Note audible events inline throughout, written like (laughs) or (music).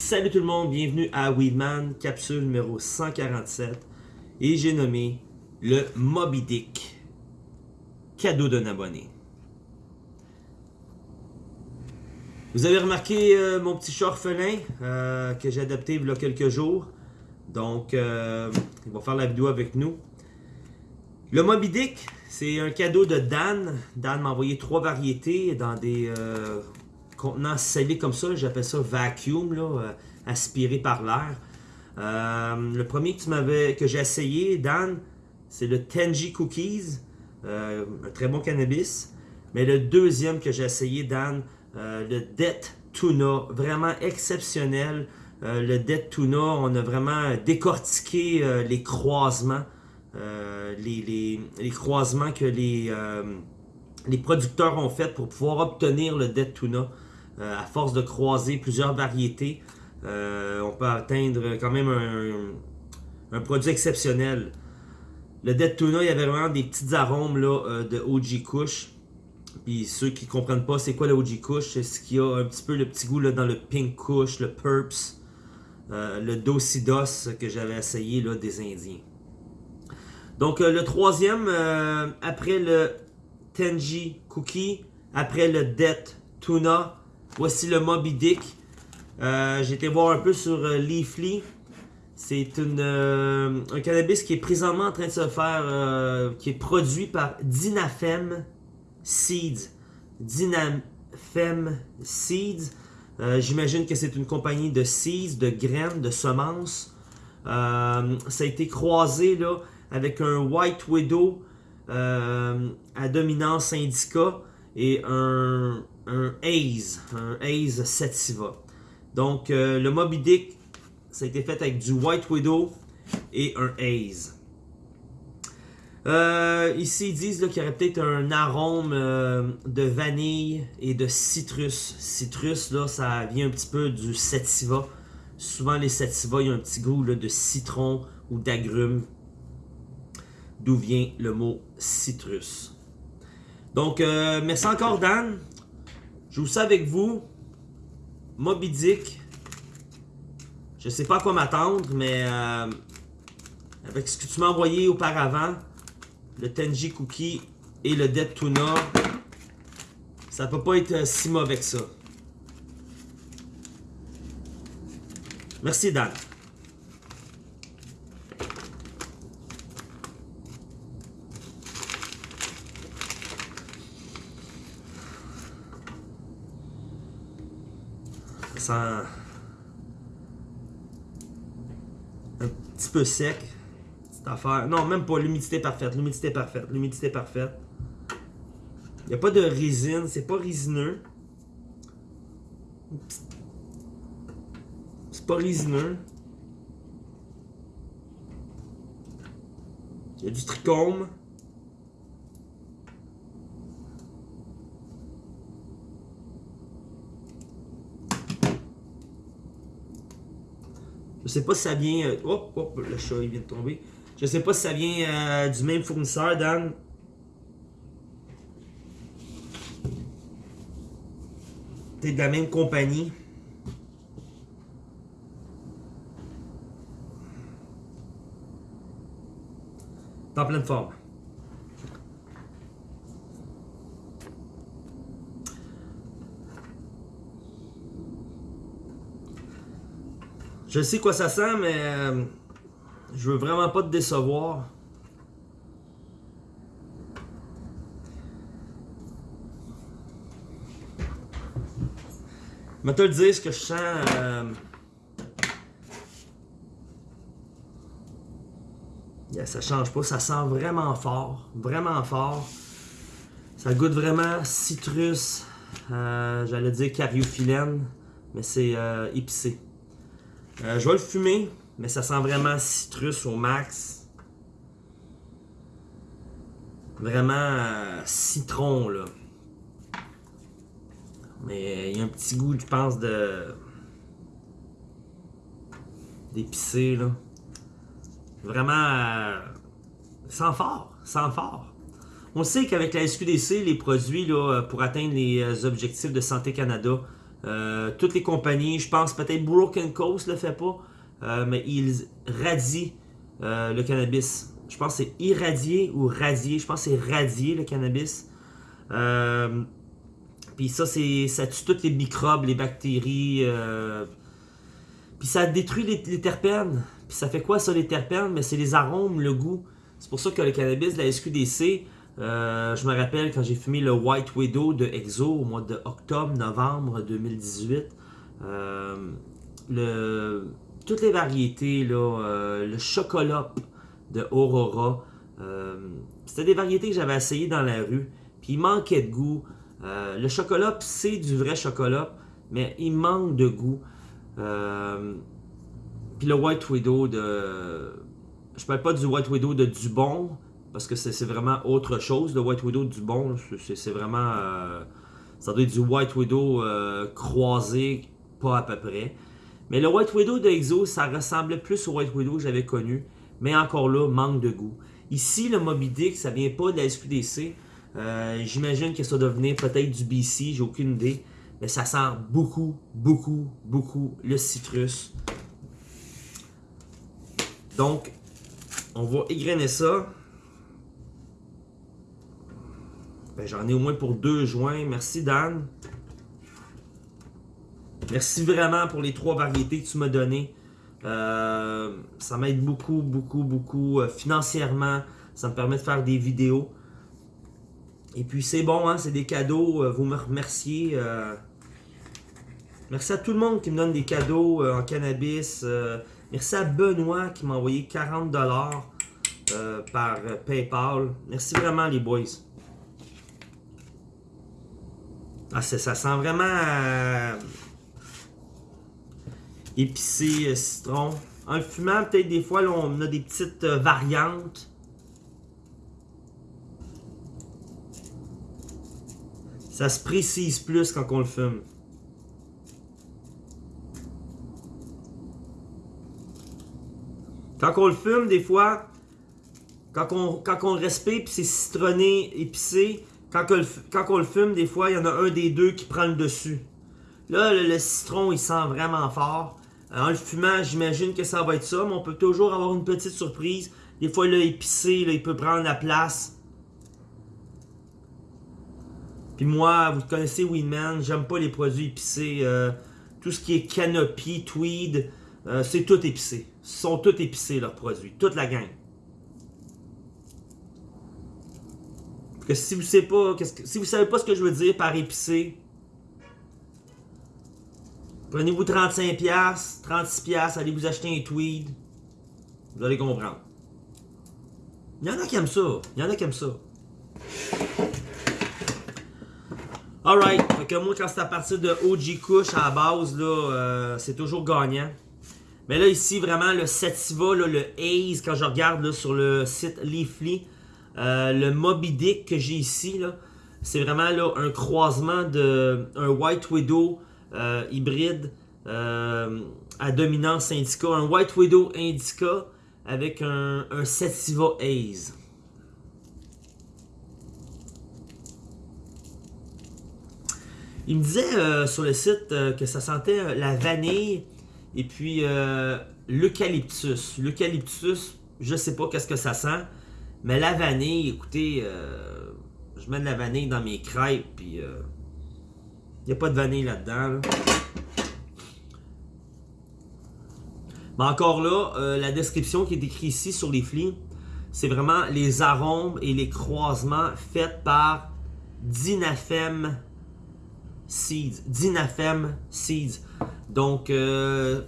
Salut tout le monde, bienvenue à Weedman, capsule numéro 147. Et j'ai nommé le Moby Dick, cadeau d'un abonné. Vous avez remarqué euh, mon petit chat orphelin euh, que j'ai adopté il y a quelques jours. Donc, euh, il va faire la vidéo avec nous. Le Moby Dick, c'est un cadeau de Dan. Dan m'a envoyé trois variétés dans des contenants scellés comme ça. J'appelle ça vacuum, là, euh, aspiré par l'air. Euh, le premier que, que j'ai essayé, Dan, c'est le Tenji Cookies. Euh, un très bon cannabis. Mais le deuxième que j'ai essayé, Dan, le Death Tuna, vraiment exceptionnel. Le Death Tuna, on a vraiment décortiqué les croisements. Les, les- croisements que les, les producteurs ont fait pour pouvoir obtenir le Dead Tuna. Euh, à force de croiser plusieurs variétés, euh, on peut atteindre quand même un, produit exceptionnel. Le Dead Tuna, il y avait vraiment des petits arômes euh, de OG Kush. Puis ceux qui comprennent pas c'est quoi le OG Kush, c'est ce qui a un petit peu le petit goût dans le Pink Kush, le Purps, euh, le Dosidos que j'avais essayé là, des Indiens. Donc le troisième, après le Tenji Cookie, après le Death Tuna, voici le Moby Dick. Euh, J'ai été voir un peu sur euh, Leafly. C'est euh, un cannabis qui est présentement en train de se faire, qui est produit par Dynafem Seeds. Dynafem Seeds. J'imagine que c'est une compagnie de seeds, de graines, de semences. Ça a été croisé avec un White Widow à dominance indica et un, un Haze, un Haze Sativa. Donc euh, le Moby Dick, ça a été fait avec du White Widow et un Haze. Euh, ici, ils disent qu'il y aurait peut-être un arôme euh, de vanille et de citrus. Citrus, là, ça vient un petit peu du sativa. Souvent, les sativa, il y a un petit goût de citron ou d'agrumes. D'où vient le mot citrus. Donc, merci encore, Dan. Je vous ça avec vous. Moby Dick. Je sais pas à quoi m'attendre, mais euh, avec ce que tu m'as envoyé auparavant, le Tenji Cookie et le Dead Tuna, ça peut pas être euh, si mauvais que ça. Merci Dan. Un petit peu sec. Cette affaire. Non, même pas. L'humidité parfaite. L'humidité parfaite. L'humidité parfaite. Il n'y a pas de résine. C'est pas résineux. C'est pas résineux. Il y a du trichome. Je sais pas si ça vient. euh, Hop, hop, le chat il vient de tomber. Je sais pas si ça vient euh, du même fournisseur, Dan. Peut-être de la même compagnie. T'es en pleine forme. Je sais quoi ça sent, mais euh, je veux vraiment pas te décevoir. Je vais te le dire ce que je sens. euh, yeah, ça change pas, ça sent vraiment fort, vraiment fort. Ça goûte vraiment citrus, euh, j'allais dire cariophyllène, mais c'est euh, épicé. Euh, je vais le fumer, mais ça sent vraiment citrus au max. Vraiment euh, citron, là. Mais il y a un petit goût, je pense, de. d'épicé, là. Vraiment. euh, Sans fort, sans fort. On sait qu'avec la SQDC, les produits, là, pour atteindre les euh, objectifs de Santé Canada, Euh, toutes les compagnies, je pense peut-être Broken Coast le fait pas, euh, mais ils radient euh, le cannabis. Je pense que c'est irradié ou radié. Je pense que c'est radié le cannabis. Puis ça, c'est ça tue toutes les microbes, les bactéries. Puis ça détruit les, terpènes. Puis ça fait quoi ça les terpènes? Mais c'est les arômes, le goût. C'est pour ça que le cannabis, la SQDC, euh, je me rappelle quand j'ai fumé le White Widow de Exo au mois de octobre-novembre 2018. Euh, toutes les variétés, là, euh, le chocolat de Aurora, c'était des variétés que j'avais essayées dans la rue. Puis il manquait de goût. le chocolat, c'est du vrai chocolat, mais il manque de goût. puis le White Widow de. Je parle pas du White Widow de Dubon, parce que c'est vraiment autre chose. Le White Widow du bon, c'est vraiment. Euh, ça doit être du White Widow euh, croisé, pas à peu près. Mais le White Widow de Exo, ça ressemblait plus au White Widow que j'avais connu. Mais encore là, manque de goût. Ici, le Moby Dick, ça vient pas de la SQDC. Euh, j'imagine que ça doit venir peut-être du BC, j'ai aucune idée. Mais ça sent beaucoup, beaucoup, beaucoup le citrus. Donc, on va égrener ça. J'en ai au moins pour deux joints. Merci Dan. Merci vraiment pour les trois variétés que tu m'as données. Euh, ça m'aide beaucoup, beaucoup, beaucoup euh, financièrement. Ça me permet de faire des vidéos. Et puis c'est bon, hein, c'est des cadeaux. Euh, vous me remerciez. merci à tout le monde qui me donne des cadeaux en cannabis. merci à Benoît qui m'a envoyé 40$ par PayPal. Merci vraiment les boys. Ah, ça sent vraiment euh, épicé, euh, citron. En fumant, peut-être des fois, on a des petites euh, variantes. Ça se précise plus quand on le fume. Quand on le fume, des fois, quand on, quand on le respire, puis c'est citronné, épicé, quand, on le, fume, des fois, il y en a un des deux qui prend le dessus. Là, le, citron, il sent vraiment fort. Euh, en le fumant, j'imagine que ça va être ça, mais on peut toujours avoir une petite surprise. Des fois, là, épicé, il peut prendre la place. Puis moi, vous connaissez Winman, j'aime pas les produits épicés. Euh, tout ce qui est canopy, tweed, euh, c'est tout épicé. Ils sont tous épicés, leurs produits. Toute la gang. Que si vous savez pas, savez pas ce que je veux dire par épicé, prenez-vous 35$, 36$, allez vous acheter un tweed. Vous allez comprendre. Il y en a qui aiment ça. Il y en a qui aiment ça. Alright. Fait que moi, quand c'est à partir de OG Kush à la base, là, euh, c'est toujours gagnant. Mais là, ici, vraiment, le Sativa, le Haze, quand je regarde là, sur le site Leafly, euh, le Moby Dick que j'ai ici, c'est vraiment là, un croisement de un White Widow euh, hybride euh, à dominance indica. Un White Widow indica avec un, un Sativa Haze. Il me disait sur le site que ça sentait la vanille et puis l'eucalyptus. L'eucalyptus, je sais pas qu'est-ce que ça sent. Mais la vanille, écoutez, euh, je mets de la vanille dans mes crêpes, puis il euh, n'y a pas de vanille là-dedans. Mais encore là, euh, la description qui est écrite ici sur les flics, c'est vraiment les arômes et les croisements faits par Dinafem Seeds. Dinafem Seeds. Donc, le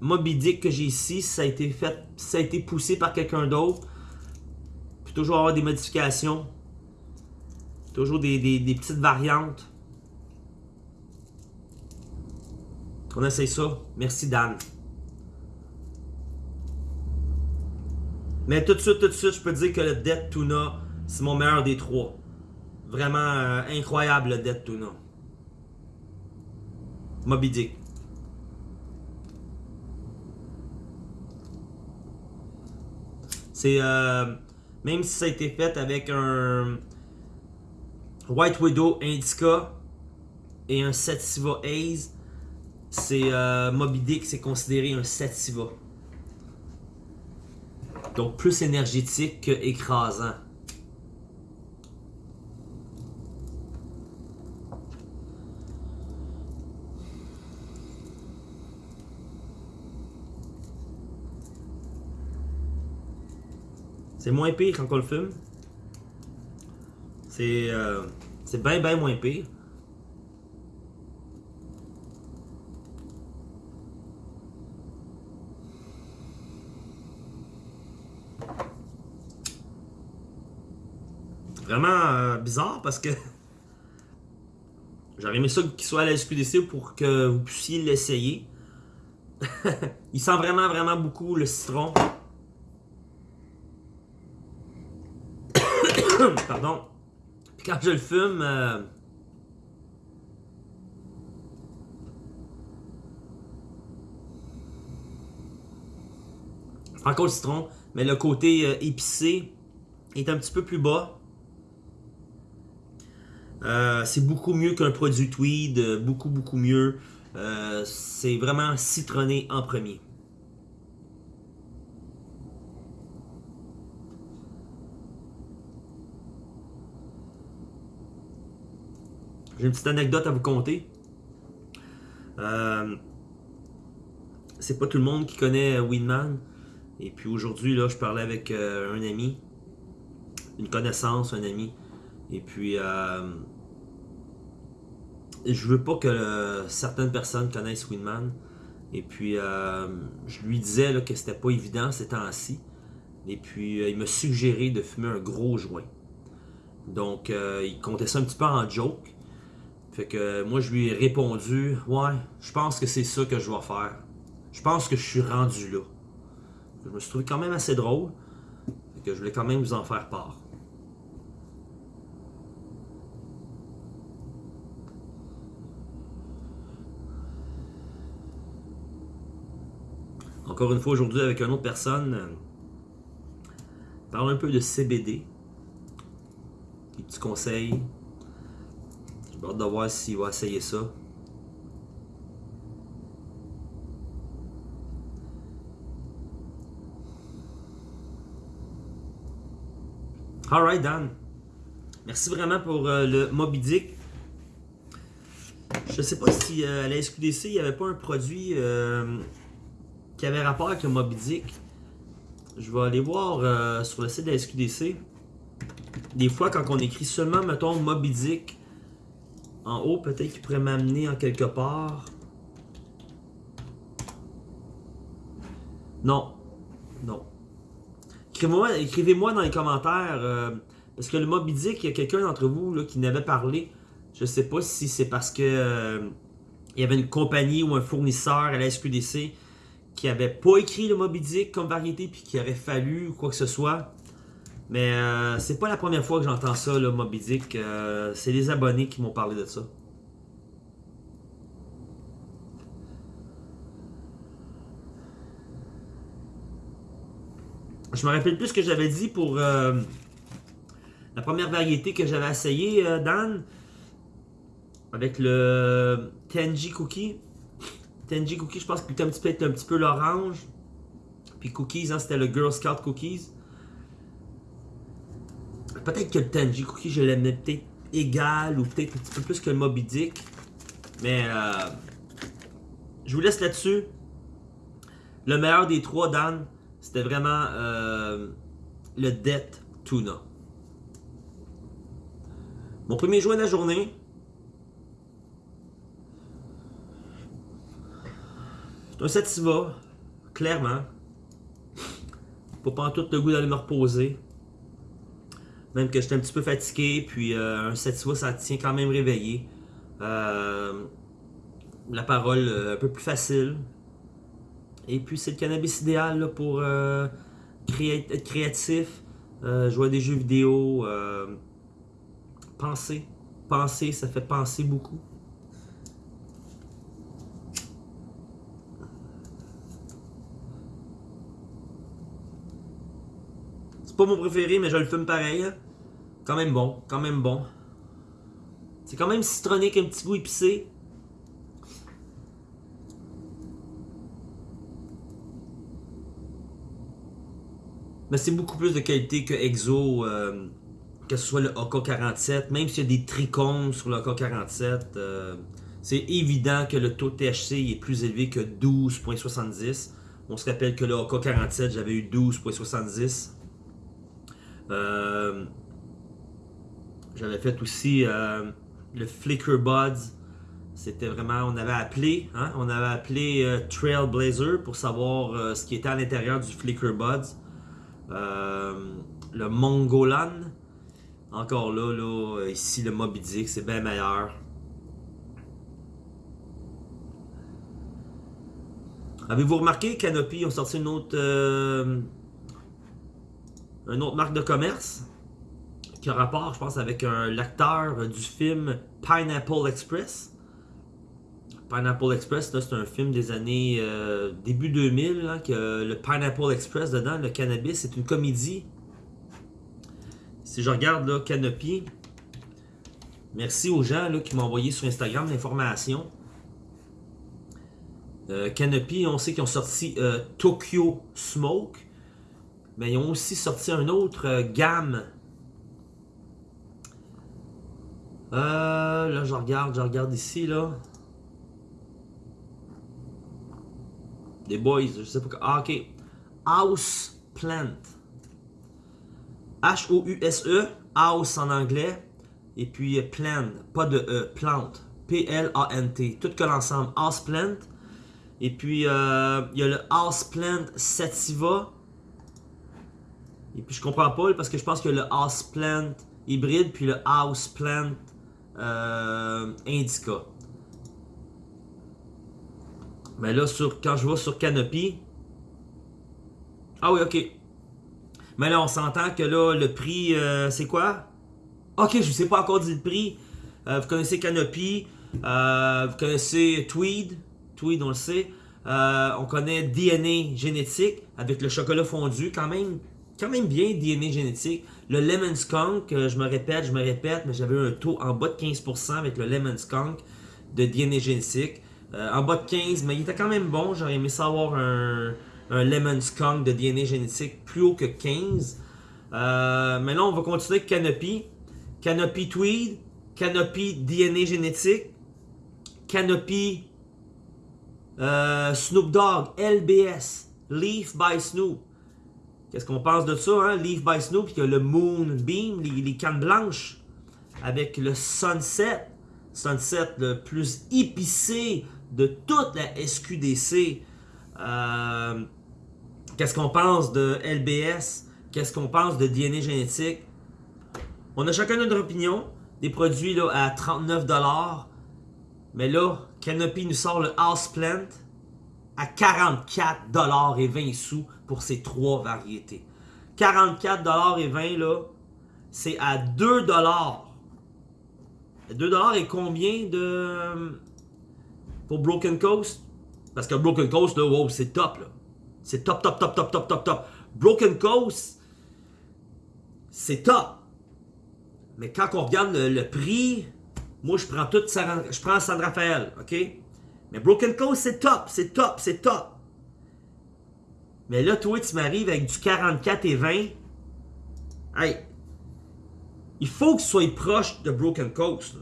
Moby Dick que j'ai ici, ça a été fait, ça a été poussé par quelqu'un d'autre toujours avoir des modifications. Toujours des, petites variantes. On essaye ça. Merci Dan. Mais tout de suite, tout de suite, je peux dire que le Dead Tuna, c'est mon meilleur des trois. Vraiment euh, incroyable le Dead Tuna. Moby. C'est euh, même si ça a été fait avec un White Widow Indica et un Sativa Haze, c'est euh, Moby Dick, c'est considéré un Sativa. Donc plus énergétique que écrasant. C'est moins pire quand on le fume. C'est euh, bien, bien moins pire. Vraiment euh, bizarre parce que j'aurais aimé ça qu'il soit à la SQDC pour que vous puissiez l'essayer. (laughs) Il sent vraiment, vraiment beaucoup le citron. (coughs) Pardon. Puis quand je le fume, euh, encore le citron, mais le côté euh, épicé est un petit peu plus bas. Euh, c'est beaucoup mieux qu'un produit tweed, beaucoup beaucoup mieux. C'est vraiment citronné en premier. J'ai une petite anecdote à vous conter. Euh, c'est pas tout le monde qui connaît Winman. Et puis aujourd'hui, là, je parlais avec euh, un ami, une connaissance, un ami. Et puis, euh, je veux pas que euh, certaines personnes connaissent Winman. Et puis, euh, je lui disais là, que c'était pas évident ces temps-ci. Et puis, euh, il m'a suggéré de fumer un gros joint. Donc, euh, il comptait ça un petit peu en joke. Fait que euh, moi, je lui ai répondu Ouais, je pense que c'est ça que je vais faire. Je pense que je suis rendu là. Je me suis trouvé quand même assez drôle. Fait que je voulais quand même vous en faire part. Encore une fois aujourd'hui avec une autre personne. euh, parle un peu de CBD. Des petits conseils. J'ai hâte de voir s'il va essayer ça. Alright Dan. Merci vraiment pour euh, le Moby Dick. Je sais pas si euh, à la SQDC il n'y avait pas un produit euh, qui avait rapport avec le Moby Dick. Je vais aller voir sur le site de la SQDC. Des fois, quand on écrit seulement, mettons, Moby Dick en haut, peut-être qu'il pourrait m'amener en quelque part. Non. Non. Écrivez-moi dans les commentaires. euh, parce que le Moby Dick, il y a quelqu'un d'entre vous là, qui n'avait parlé. Je sais pas si c'est parce que euh, il y avait une compagnie ou un fournisseur à la SQDC qui avait pas écrit le Moby Dick comme variété puis qui aurait fallu quoi que ce soit. Mais euh, c'est pas la première fois que j'entends ça, le Moby Dick. Euh, c'est les abonnés qui m'ont parlé de ça. Je me rappelle plus ce que j'avais dit pour euh, la première variété que j'avais essayé, euh, Dan. Avec le Tenji Cookie. Tenji Cookie, je pense qu'il était un petit peu, un petit peu l'orange. Puis Cookies, hein, c'était le Girl Scout Cookies. Peut-être que le Tenji Cookie, je l'aimais peut-être égal ou peut-être un petit peu plus que le Moby Dick. Mais euh, je vous laisse là-dessus. Le meilleur des trois, Dan, c'était vraiment euh, le Death Tuna. Mon premier joint de la journée. C'est un sativa, clairement. Pas pantoute le goût d'aller me reposer. Même que j'étais un petit peu fatigué, puis euh, un sativa, ça tient quand même réveillé. Euh, la parole euh, un peu plus facile. Et puis c'est le cannabis idéal pour être créatif, jouer à des jeux vidéo, penser. Penser, ça fait penser beaucoup. Pas mon préféré, mais je le fume pareil. hein. Quand même bon, quand même bon. C'est quand même citronné un petit goût épicé. Mais c'est beaucoup plus de qualité que Exo, euh, que ce soit le AK-47, même s'il y a des trichomes sur le AK-47. Euh, c'est évident que le taux de THC est plus élevé que 12.70. On se rappelle que le AK-47, j'avais eu 12.70. Euh, j'avais fait aussi le Flicker Buds. C'était vraiment, on avait appelé, hein, on avait appelé Trailblazer pour savoir ce qui était à l'intérieur du Flicker Buds. Euh, le Mongolan. Encore là, là, ici le Moby Dick, c'est bien meilleur. Avez-vous remarqué Canopy ont sorti une autre, euh, une autre marque de commerce qui a rapport, je pense, avec l'acteur du film Pineapple Express. Pineapple Express, c'est un film des années euh, début 2000, que le Pineapple Express dedans, le cannabis, c'est une comédie. Si je regarde là, Canopy, merci aux gens là, qui m'ont envoyé sur Instagram l'information. Euh, Canopy, on sait qu'ils ont sorti euh, Tokyo Smoke, mais ils ont aussi sorti un autre gamme. là, je regarde, je regarde ici, là. Des boys, je sais pas. Ah, ok. House Plant. H-O-U-S-E. House en anglais. Et puis euh, plant. Pas de E. Plant. P-L-A-N-T. Tout que l'ensemble. House Plant. Et puis, euh, il y a le House Plant Sativa. Et puis, je comprends pas parce que je pense que le House Plant hybride puis le House Plant euh, Indica. Mais là, sur, quand je vais sur Canopy... Ah oui, ok. Mais là, on s'entend que là, le prix, euh, c'est quoi? Ok, je ne sais pas encore dit le prix. Euh, vous connaissez Canopy. Vous connaissez Tweed. Tweed, on le sait. on connaît DNA génétique avec le chocolat fondu. Quand même, quand même bien DNA génétique. Le Lemon Skunk, je me répète, je me répète, mais j'avais un taux en bas de 15% avec le Lemon Skunk de DNA génétique. Euh, en bas de 15, mais il était quand même bon. J'aurais aimé savoir un, Lemon Skunk de DNA génétique plus haut que 15. Euh, mais là, on va continuer avec Canopy. Canopy Tweed, Canopy DNA génétique, Canopy euh, Snoop Dogg, LBS, Leaf by Snoop. Qu'est-ce qu'on pense de ça, hein? Leaf by Snoop, puis a le Moonbeam, les, les cannes blanches, avec le Sunset. Sunset le plus épicé de toute la SQDC. Euh, qu'est-ce qu'on pense de LBS? Qu'est-ce qu'on pense de DNA génétique? On a chacun notre opinion. Des produits là, à 39$. Mais là, Canopy nous sort le Houseplant à 44$ et 20 sous pour ces trois variétés. 44$ et 20 là, c'est à 2$. 2$ et combien de pour Broken Coast? Parce que Broken Coast, là, wow, c'est top, là. C'est top, top, top, top, top, top, top. Broken Coast, c'est top. Mais quand on regarde le, prix, moi, je prends tout, je prends San Rafael, OK? Mais Broken Coast, c'est top, c'est top, c'est top. Mais là, toi, tu m'arrives avec du 44 et 20. Hey, il faut que tu sois proche de Broken Coast.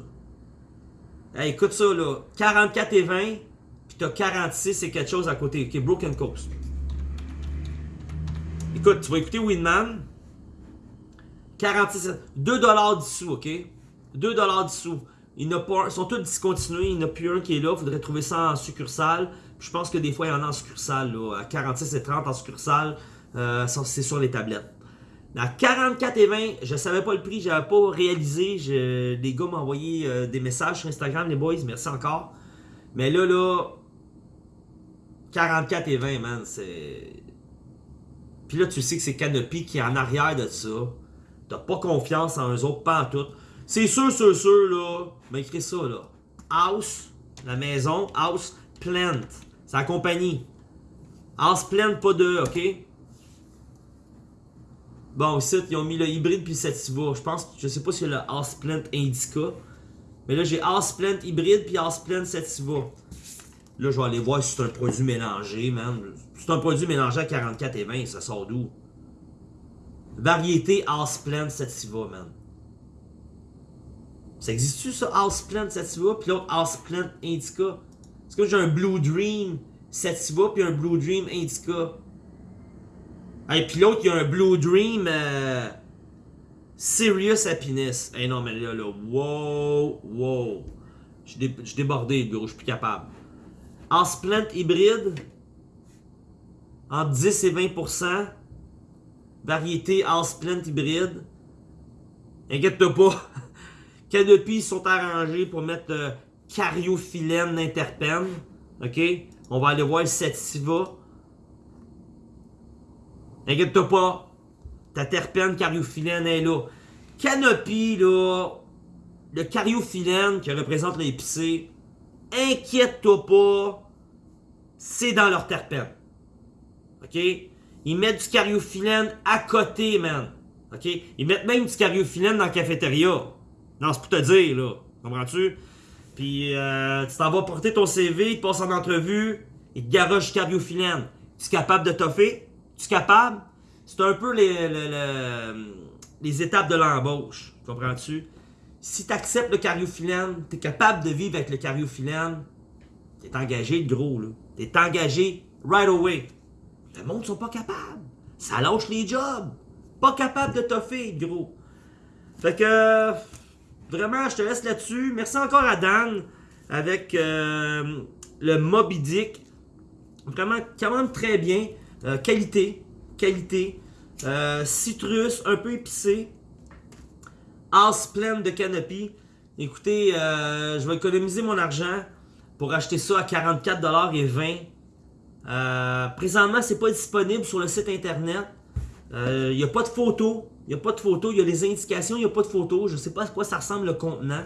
Là écoute ça, là. 44 et 20, puis t'as 46 et quelque chose à côté. Ok, Broken Coast. Écoute, tu vas écouter Winman. 46, 2$ dessous, ok? 2$ dessous. Il pas, ils sont tous discontinués, il n'y en a plus un qui est là. Il faudrait trouver ça en succursale. Je pense que des fois, il y en a en succursale. Là, à 46 et 30 en succursale, euh, c'est sur les tablettes. À 44 et 20, je savais pas le prix, j'avais pas réalisé. Les gars m'ont envoyé euh, des messages sur Instagram, les boys, merci encore. Mais là, là, 44 et 20, man, c'est... Puis là, tu sais que c'est Canopy qui est en arrière de ça. T'as pas confiance en eux autres, pas en tout. C'est sûr, sûr, sûr, là, mais écrit ça, là. House, la maison, House Plant. La compagnie. Plant, pas de, ok? Bon, ici, ils ont mis le hybride puis le sativa. Je pense, je sais pas si c'est le House Plant Indica. Mais là, j'ai Houseplant hybride puis Houseplant Sativa. Là, je vais aller voir si c'est un produit mélangé, man. C'est un produit mélangé à 44 et 20, ça sort d'où? Variété Houseplant Sativa, man. Ça existe-tu, ça, Houseplant Sativa, puis l'autre Houseplant Indica? Est-ce que j'ai un Blue Dream Sativa, puis un Blue Dream Indica? Et puis l'autre, il y a un Blue Dream euh, Serious Happiness. Eh non, mais là, là, wow, wow. Je suis débordé, bureau, je suis plus capable. Houseplant hybride, entre 10 et 20%. Variété Houseplant hybride. Inquiète-toi pas. (laughs) Canopy sont arrangés pour mettre euh, cariophyllène d'interpène. OK? On va aller voir le Sativa. Inquiète-toi pas. Ta terpène cariophyllène est là. Canopy, là, le cariophyllène qui représente l'épicé, inquiète-toi pas, c'est dans leur terpène. OK? Ils mettent du cariophyllène à côté, man. OK? Ils mettent même du cariophyllène dans la cafétéria. Non, c'est pour te dire, là. Comprends-tu? Puis, euh, tu t'en vas porter ton CV, tu passes en entrevue, et te garoche du cariophyllène. Tu es capable de toffer? Tu es capable? C'est un peu les, les, étapes de l'embauche. Comprends-tu? Si tu acceptes le cariophyllène, tu es capable de vivre avec le cariophyllène, tu es engagé, le gros, là. Tu es engagé right away. Le monde sont pas capables. Ça lâche les jobs. Pas capable de toffer, gros. Fait que, vraiment, je te laisse là-dessus. Merci encore à Dan avec euh, le Moby Dick. Vraiment, quand même très bien. Euh, qualité, qualité. Euh, citrus, un peu épicé. As pleine de canopy. Écoutez, je vais économiser mon argent pour acheter ça à 44$ et 20$. Euh, présentement, c'est pas disponible sur le site internet. Il n'y a pas de photos. Il n'y a pas de photos. Il y a les indications, il n'y a pas de photos. Je sais pas à quoi ça ressemble le contenant.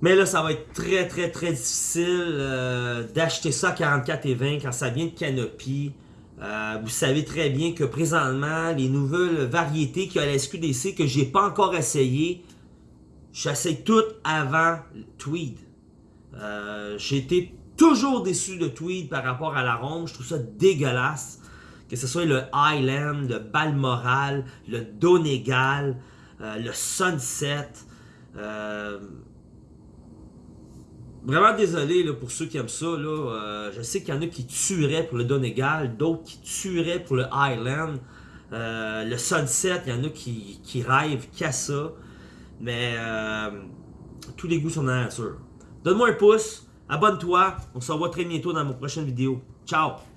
Mais là, ça va être très, très, très difficile euh, d'acheter ça à 44 et 20 quand ça vient de Canopy. vous savez très bien que présentement, les nouvelles variétés qu'il y a à la SQDC que j'ai pas encore essayé, j'essaie toutes avant Tweed. j'ai été toujours déçu de Tweed par rapport à l'arôme. Je trouve ça dégueulasse. Que ce soit le Highland, le Balmoral, le Donegal, euh, le Sunset. Euh, vraiment désolé là, pour ceux qui aiment ça. Euh, je sais qu'il y en a qui tueraient pour le Donegal, d'autres qui tueraient pour le Highland. le Sunset, il y en a qui, qui rêvent qu'à ça. Mais tous les goûts sont dans la nature. Donne-moi un pouce. Abonne-toi. On se revoit très bientôt dans mon prochaine vidéo. Ciao!